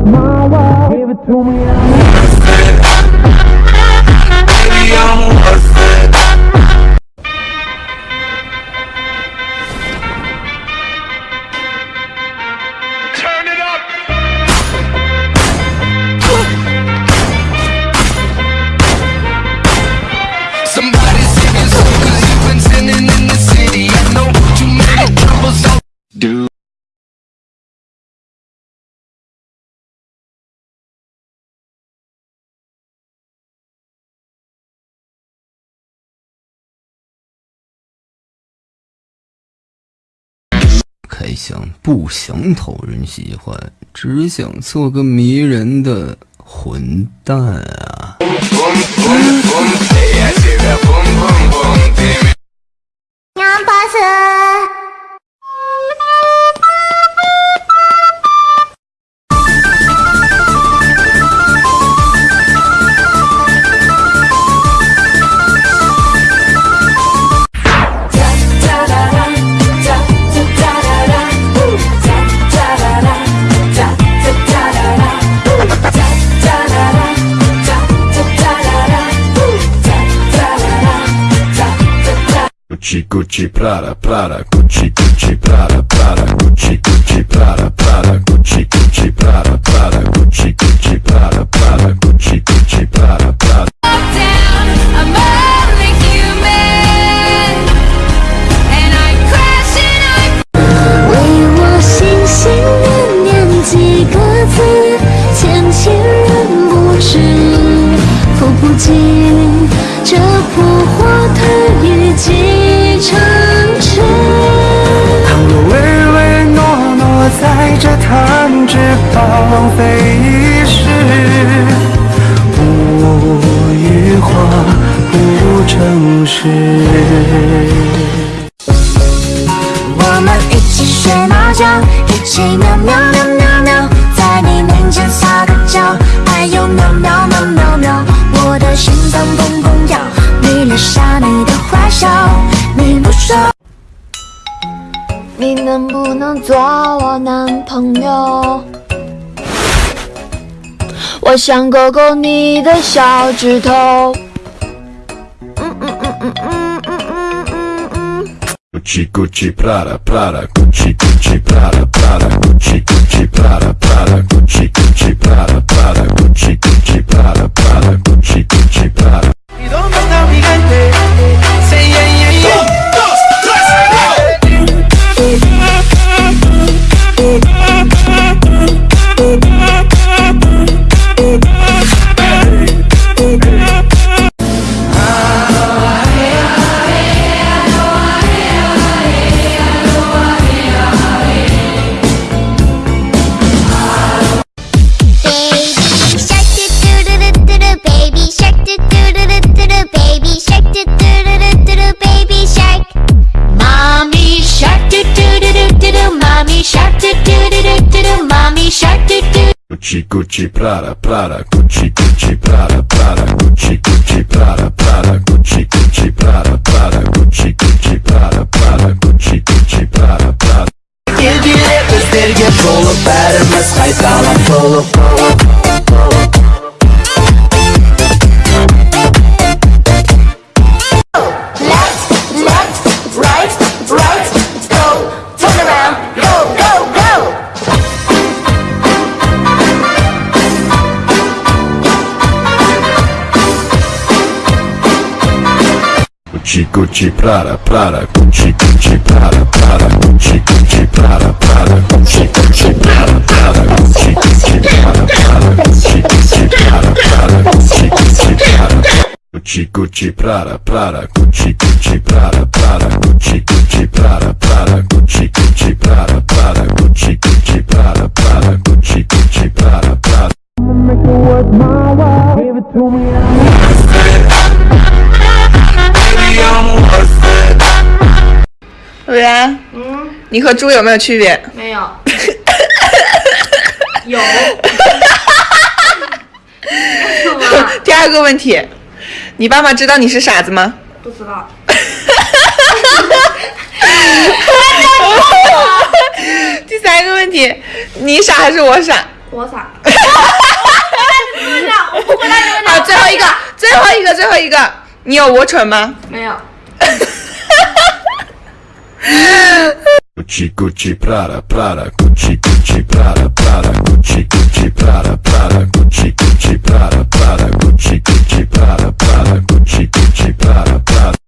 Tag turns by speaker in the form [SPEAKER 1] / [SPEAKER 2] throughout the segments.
[SPEAKER 1] my. Give it to me
[SPEAKER 2] 还想不想讨人喜欢，只想做个迷人的混蛋啊！
[SPEAKER 3] Gucci Prara Prara Gucci Gucci Prara Prara Gucci Gucci Prara Prara Gucci Gucci
[SPEAKER 1] 若唯唯诺诺在这弹指荒废一世，不语话不诚实。
[SPEAKER 4] 我们一起学猫觉，一起喵喵喵喵喵，在你面前撒个娇，哎呦喵喵喵喵喵，我的心脏砰砰跳，你留下你的坏笑，你不，你能不能做我男朋友？我想勾勾你的小指头。嗯嗯嗯嗯嗯嗯嗯嗯嗯。
[SPEAKER 3] Gucci Gucci Prada Prada Gucci Gucci Prada Prada Gucci Gucci Prada Prada Gucci Gucci Prada Prada Gucci Gucci Prada Prada Gucci Gucci Prada Prada Gucci Gucci Prada Prada Gucci Gucci Prada Prada.
[SPEAKER 1] Kediye gösterge dolu vermez kaytalan dolu
[SPEAKER 3] Gucci Gucci Prada Prada Gucci Gucci Prada Prada Gucci Gucci Prada Prada Gucci Gucci Prada Prada Gucci Gucci Prada Prada Gucci Gucci Prada Prada Gucci Gucci Prada Gucci Gucci Prada Prada Gucci Gucci Prada Prada Gucci Gucci Prada Prada Gucci Gucci Prada Prada Gucci Gucci Prada Prada Gucci Gucci Prada Prada
[SPEAKER 1] Make it was my world. Give it to me
[SPEAKER 5] 你和猪有没有区别？
[SPEAKER 6] 没有，有。
[SPEAKER 5] 第二个问题，你爸妈知道你是傻子吗？
[SPEAKER 6] 不知道。
[SPEAKER 5] 第三个问题，你傻还是我傻？
[SPEAKER 6] 我傻。我不讲，我不回答你们
[SPEAKER 5] 好，
[SPEAKER 6] 俩。
[SPEAKER 5] 最后一个，最后一个，最后一个，你有我蠢吗？
[SPEAKER 6] 没有。
[SPEAKER 3] Gucci Gucci Prada Prada Gucci Gucci Prada Prada Gucci Gucci Prada Prada Gucci Gucci Prada Prada Gucci Gucci Prada Prada Gucci Gucci Prada Prada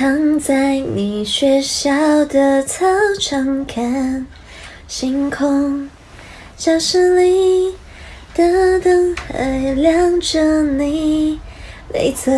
[SPEAKER 4] 躺在你学校的操场看星空，教室里的灯还亮着你没走。